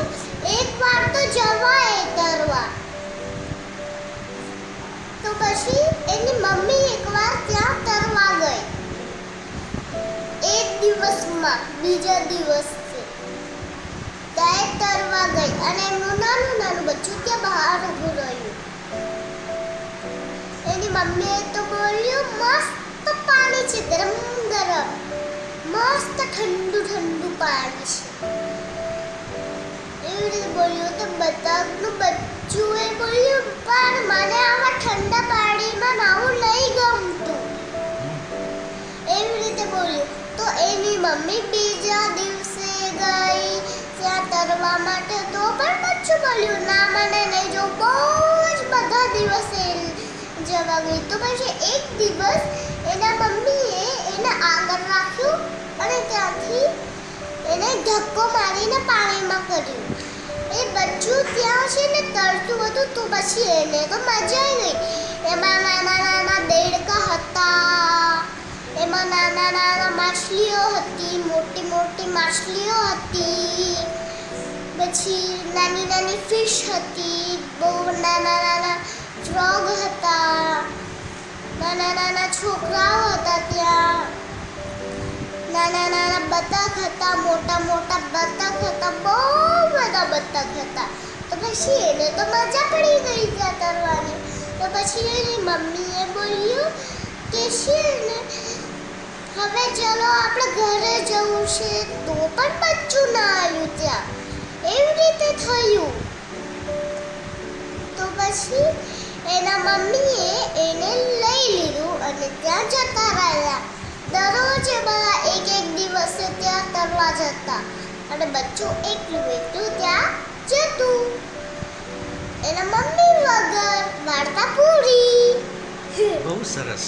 પૂછ્યું એક વાર તો જવાય તરવા તો પછી એની મમ્મી એકવાર ત્યાં તરવા ગઈ. એક દિવસમાં, બીજા દિવસ. ત્યાં તરવા ગઈ અને એમનું નાનું નાનું બચ્ચું ત્યાં બહાર ઊભું રહ્યું. એની મમ્મીએ તો બોલ્યું, મસ્ત પાણી છે ગરમ ગરમ. મસ્ત ઠંડુ ઠંડુ પાણી છે. બોલ્યું તો બતકનું બચ્ચુએ બોલ્યું, પણ મને આવા ઠંડા પાણીમાં નાવું નહીં ગમતું. એવી રીતે બોલ્યું. તો એની મમ્મી બીજા દિવસે ગઈ, ત્યાં તરવા માટે તો પણ બચ્ચું બોલ્યું, ના, મને નહીં જો, બહુ જ બધા દિવસે જવા ગઈ. તો પછી એક દિવસ એના મમ્મીએ એને આગળ રાખ્યું અને ત્યાંથી એને ધક્કો મારીને પાણીમાં ને તરતું હતું તો પછી એને તો મજા આવી ગઈ એમાં નાના નાના દેડકા હતા. એમાં નાના નાના માછલીઓ હતી, મોટી મોટી માછલીઓ હતી. પછી નાની નાની ફિશ હતી, બહુ નાના નાના ફ્રોગ હતા. નાના નાના છોકરાઓ હતા ત્યાં. નાના નાના બતક હતા, મોટા મોટા બતક હતા. પછી એને તો મજા પડી ગઈ ત્યાં તરવાની તો પછી એની મમ્મીએ બોલ્યું કે છે ને હવે ચલો આપણે ઘરે જવું છે, તો પણ બચ્ચું ના આવ્યું ત્યાં. એવી રીતે થયું. તો પછી એના મમ્મીએ એને લઈ લીધું અને ત્યાં જતા રહ્યા. દરરોજ એ બધા એક એક દિવસે ત્યાં તરવા જતા. અને બચ્ચું એકલું એકલું ત્યાં જતું. એના મમ્મી વગર વાર્તા પૂરી. બહુ સરસ.